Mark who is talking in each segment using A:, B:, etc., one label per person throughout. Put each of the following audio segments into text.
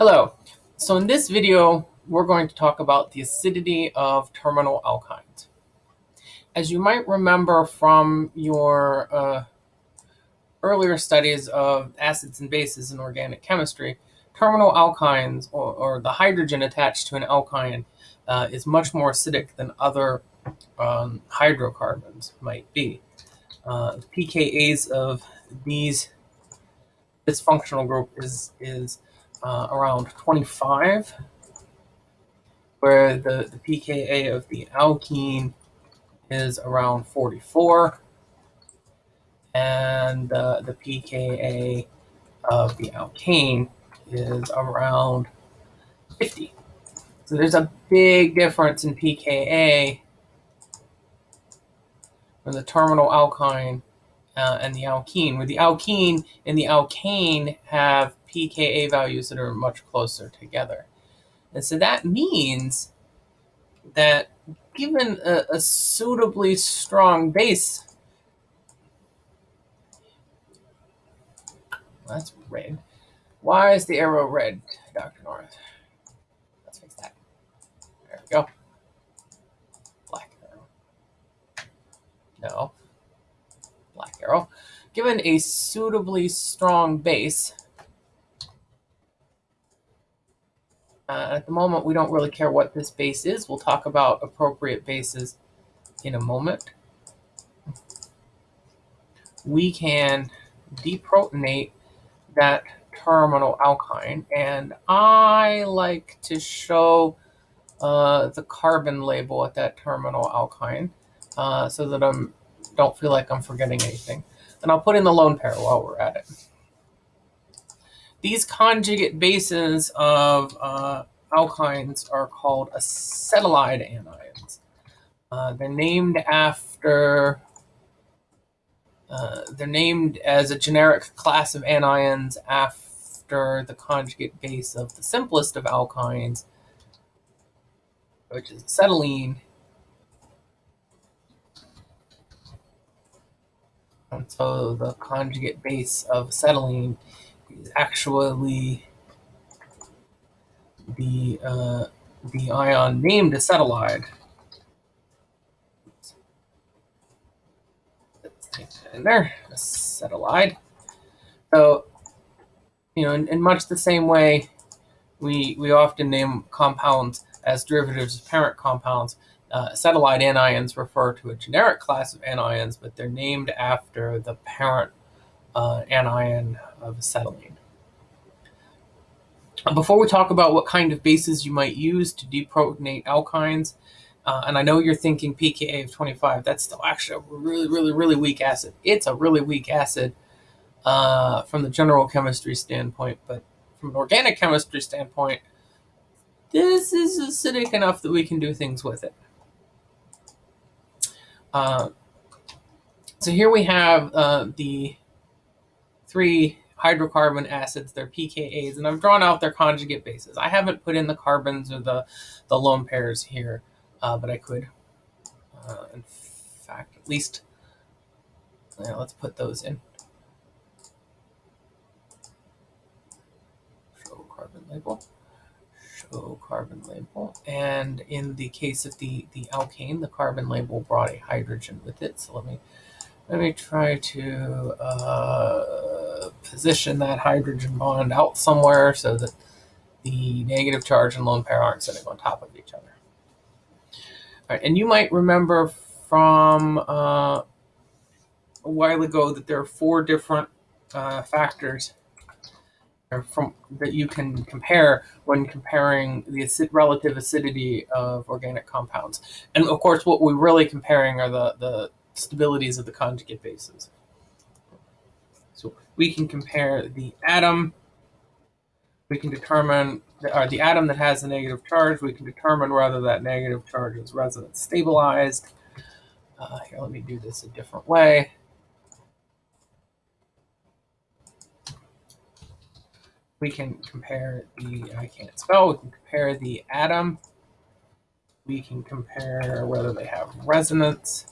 A: Hello. So in this video, we're going to talk about the acidity of terminal alkynes. As you might remember from your uh, earlier studies of acids and bases in organic chemistry, terminal alkynes, or, or the hydrogen attached to an alkyne, uh, is much more acidic than other um, hydrocarbons might be. Uh, pKa's of these this functional group is is uh, around 25, where the, the pKa of the alkene is around 44, and uh, the pKa of the alkane is around 50. So there's a big difference in pKa from the terminal alkyne uh, and the alkene, where the alkene and the alkane have pKa values that are much closer together. And so that means that given a, a suitably strong base, that's red. Why is the arrow red, Dr. North? Let's fix that. There we go. Black arrow. No. Black arrow. Given a suitably strong base, Uh, at the moment, we don't really care what this base is. We'll talk about appropriate bases in a moment. We can deprotonate that terminal alkyne, and I like to show uh, the carbon label at that terminal alkyne uh, so that I don't feel like I'm forgetting anything. And I'll put in the lone pair while we're at it. These conjugate bases of uh, alkynes are called acetylide anions. Uh, they're named after, uh, they're named as a generic class of anions after the conjugate base of the simplest of alkynes, which is acetylene. And so the conjugate base of acetylene is actually the uh, the ion named acetylide. Let's take that in there, acetylide. So, you know, in, in, much the same way, we we often name compounds as derivatives of parent compounds. Uh, acetylide anions refer to a generic class of anions, but they're named after the parent uh, anion of acetylene. Before we talk about what kind of bases you might use to deprotonate alkynes, uh, and I know you're thinking pKa of 25, that's still actually a really, really, really weak acid. It's a really weak acid uh, from the general chemistry standpoint, but from an organic chemistry standpoint, this is acidic enough that we can do things with it. Uh, so here we have uh, the three hydrocarbon acids, their pKa's, and I've drawn out their conjugate bases. I haven't put in the carbons or the, the lone pairs here, uh, but I could. Uh, in fact, at least, yeah, let's put those in. Show carbon label. Show carbon label. And in the case of the, the alkane, the carbon label brought a hydrogen with it. So let me let me try to uh, position that hydrogen bond out somewhere so that the negative charge and lone pair aren't sitting on top of each other. All right, and you might remember from uh, a while ago that there are four different uh, factors from that you can compare when comparing the acid, relative acidity of organic compounds. And of course, what we're really comparing are the, the stabilities of the conjugate bases. So we can compare the atom, we can determine, the, or the atom that has a negative charge, we can determine whether that negative charge is resonance stabilized. Uh, here, let me do this a different way. We can compare the, I can't spell, we can compare the atom. We can compare whether they have resonance.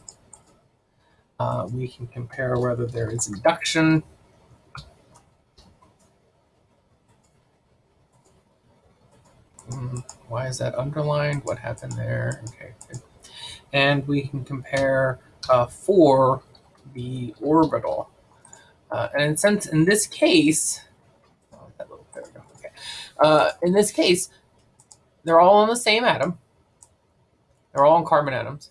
A: Uh, we can compare whether there is induction. Mm, why is that underlined? What happened there? Okay. Good. And we can compare uh, for the orbital. Uh, and since in this case, oh, little. Okay. Uh, in this case, they're all on the same atom. They're all on carbon atoms.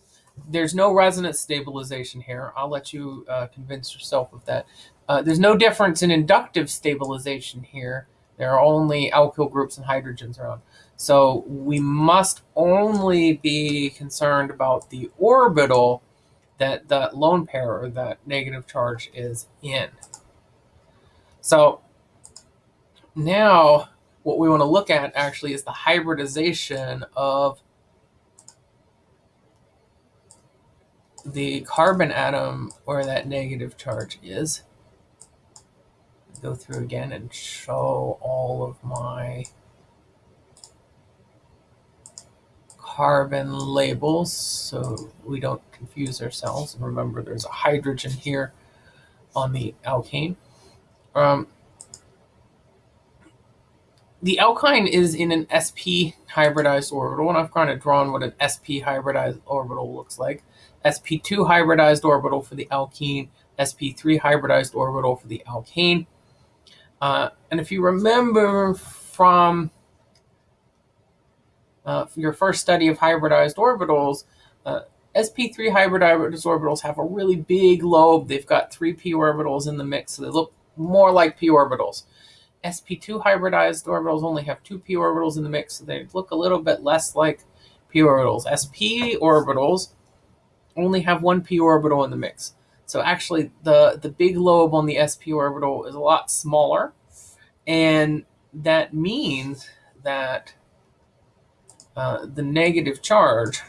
A: There's no resonance stabilization here. I'll let you uh, convince yourself of that. Uh, there's no difference in inductive stabilization here. There are only alkyl groups and hydrogens around. So we must only be concerned about the orbital that the lone pair or that negative charge is in. So now what we want to look at actually is the hybridization of the carbon atom where that negative charge is. Go through again and show all of my carbon labels so we don't confuse ourselves. Remember, there's a hydrogen here on the alkane. Um, the alkyne is in an sp hybridized orbital, and I've kind of drawn what an sp hybridized orbital looks like. sp2 hybridized orbital for the alkene, sp3 hybridized orbital for the alkane. Uh, and if you remember from uh, your first study of hybridized orbitals, uh, sp3 hybridized orbitals have a really big lobe. They've got three p orbitals in the mix, so they look more like p orbitals. sp2 hybridized orbitals only have two p orbitals in the mix, so they look a little bit less like p orbitals. sp orbitals only have one p orbital in the mix. So actually, the, the big lobe on the sp orbital is a lot smaller, and that means that uh, the negative charge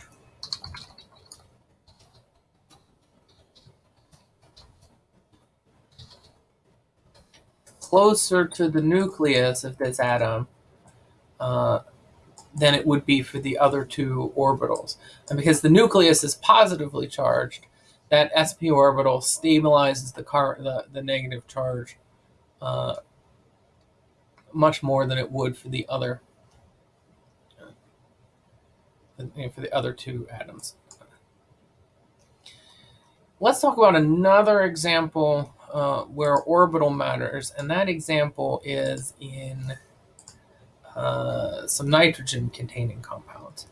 A: closer to the nucleus of this atom uh, than it would be for the other two orbitals. And because the nucleus is positively charged, that sp orbital stabilizes the, car, the, the negative charge uh, much more than it would for the other for the other two atoms. Let's talk about another example uh, where orbital matters, and that example is in uh, some nitrogen-containing compounds.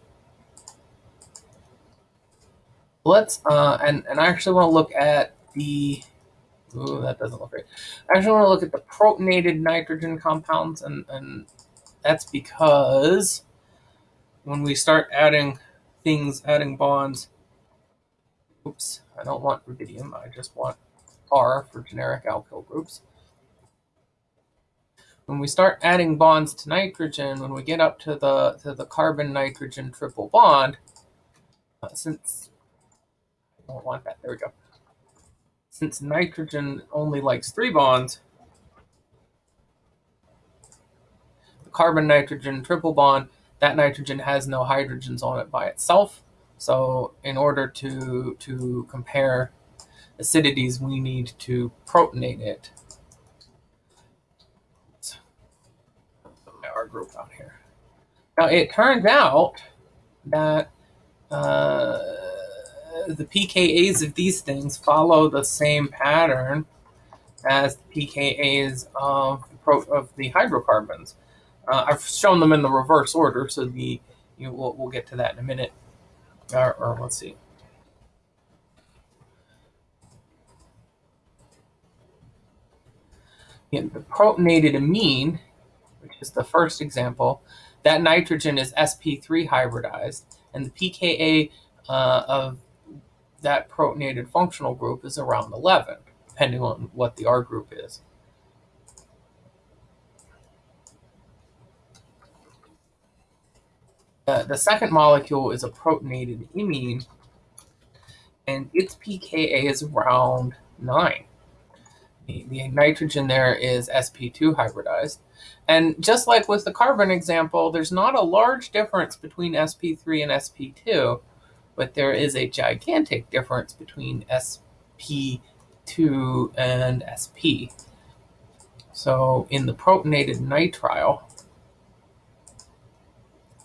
A: Let's, uh, and, and I actually want to look at the, ooh, that doesn't look great. I actually want to look at the protonated nitrogen compounds, and, and that's because when we start adding things, adding bonds, oops, I don't want rubidium, I just want R for generic alkyl groups. When we start adding bonds to nitrogen, when we get up to the to the carbon-nitrogen triple bond, uh, since I don't want that, there we go. Since nitrogen only likes three bonds, the carbon-nitrogen triple bond that nitrogen has no hydrogens on it by itself. So in order to, to compare acidities, we need to protonate it. R group out here. Now it turns out that uh, the pKa's of these things follow the same pattern as the pKa's of the, of the hydrocarbons. Uh, I've shown them in the reverse order, so the you know, we'll, we'll get to that in a minute. Or, or let's see. The protonated amine, which is the first example, that nitrogen is sp3 hybridized, and the pKa uh, of that protonated functional group is around 11, depending on what the R group is. Uh, the second molecule is a protonated imine, and its pKa is around 9. The, the nitrogen there is sp2 hybridized. And just like with the carbon example, there's not a large difference between sp3 and sp2, but there is a gigantic difference between sp2 and sp. So in the protonated nitrile,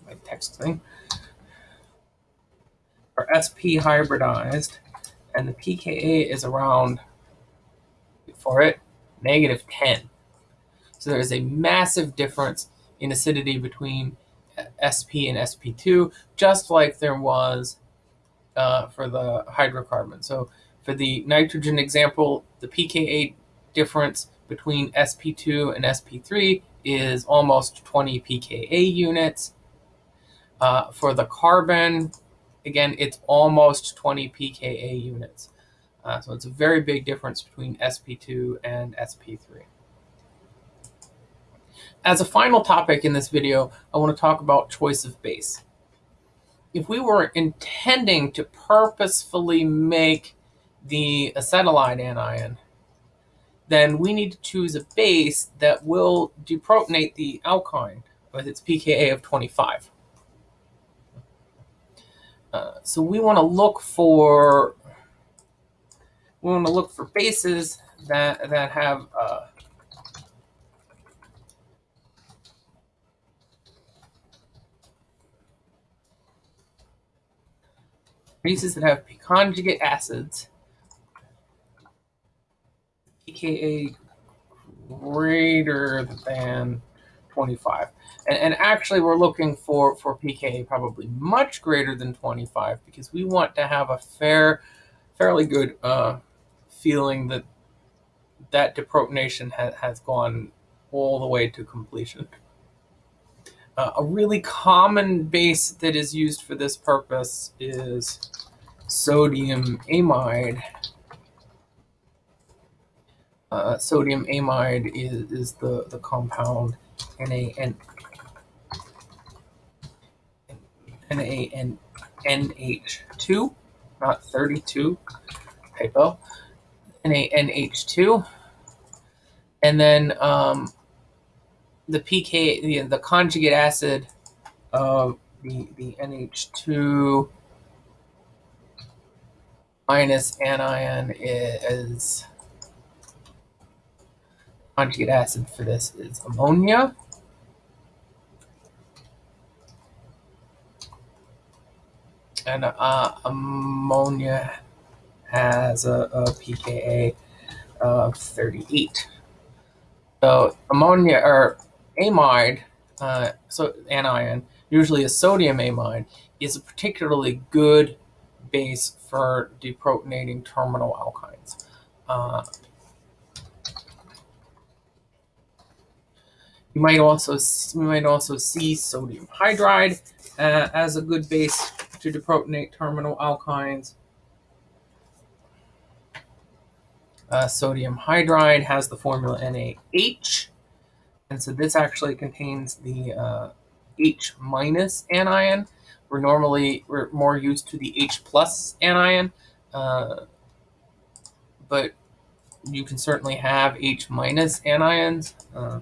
A: my text thing, are sp hybridized, and the pKa is around, for it, negative 10. So there is a massive difference in acidity between sp and sp2, just like there was uh, for the hydrocarbon. So for the nitrogen example, the pKa difference between sp2 and sp3 is almost 20 pKa units. Uh, for the carbon, again, it's almost 20 pKa units. Uh, so it's a very big difference between sp2 and sp3. As a final topic in this video, I want to talk about choice of base. If we were intending to purposefully make the acetylide anion, then we need to choose a base that will deprotonate the alkyne with its pKa of 25. Uh, so we want to look for we want to look for bases that that have uh, bases that have conjugate acids, pKa greater than 25. And, and, actually, we're looking for, for pKa probably much greater than 25 because we want to have a fair, fairly good uh, feeling that that deprotonation ha has gone all the way to completion. Uh, a really common base that is used for this purpose is sodium amide. Uh, sodium amide is, is the, the compound NaN, NaN, NH2, not 32, typo, NaNH2. And then um, the pK, the, the conjugate acid of the, the NH2 minus anion is conjugate acid for this is ammonia. And uh, ammonia has a, a pKa of 38. So ammonia or amide, uh, so anion, usually a sodium amide, is a particularly good base for deprotonating terminal alkynes. Uh, you might also you might also see sodium hydride uh, as a good base to deprotonate terminal alkynes. Uh, sodium hydride has the formula NaH, and so this actually contains the uh, H minus anion. We're normally we're more used to the H plus anion, uh, but you can certainly have H minus anions. Uh,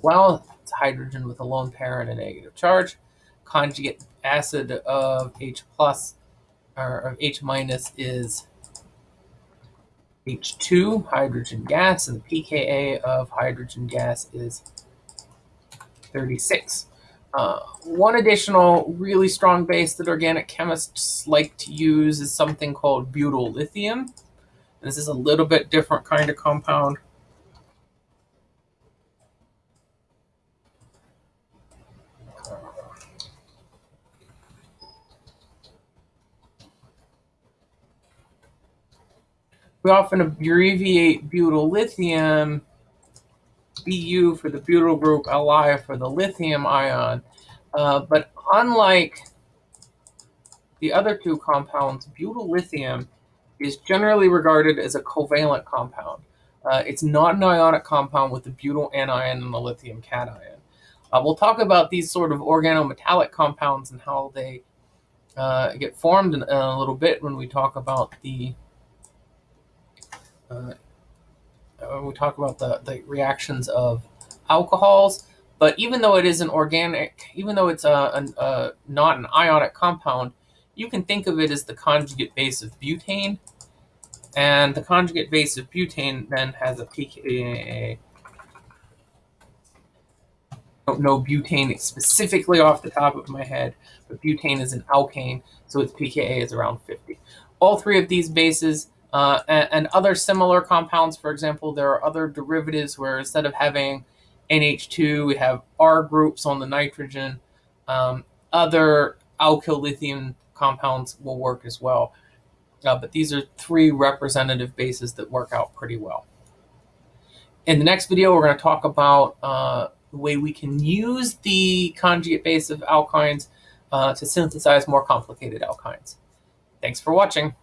A: well, it's hydrogen with a lone pair and a negative charge. Conjugate acid of H plus or of H minus is H2, hydrogen gas, and the pKa of hydrogen gas is 36. Uh, one additional really strong base that organic chemists like to use is something called butyl lithium. This is a little bit different kind of compound. We often abbreviate butyl lithium Bu for the butyl group, Li for the lithium ion. Uh, but unlike the other two compounds, butyl lithium is generally regarded as a covalent compound. Uh, it's not an ionic compound with the butyl anion and the lithium cation. Uh, we'll talk about these sort of organometallic compounds and how they uh, get formed in, in, a little bit when we talk about the uh, when we talk about the, the reactions of alcohols. But even though it is an organic, even though it's a, a, a, not an ionic compound, you can think of it as the conjugate base of butane. And the conjugate base of butane then has a pKa don't know butane specifically off the top of my head, but butane is an alkane, so its pKa is around 50. All three of these bases uh, and, and, other similar compounds, for example, there are other derivatives where instead of having NH2, we have R groups on the nitrogen. Um, other alkyl lithium compounds will work as well. Uh, but these are three representative bases that work out pretty well. In the next video, we're going to talk about uh, the way we can use the conjugate base of alkynes uh, to synthesize more complicated alkynes. Thanks for watching.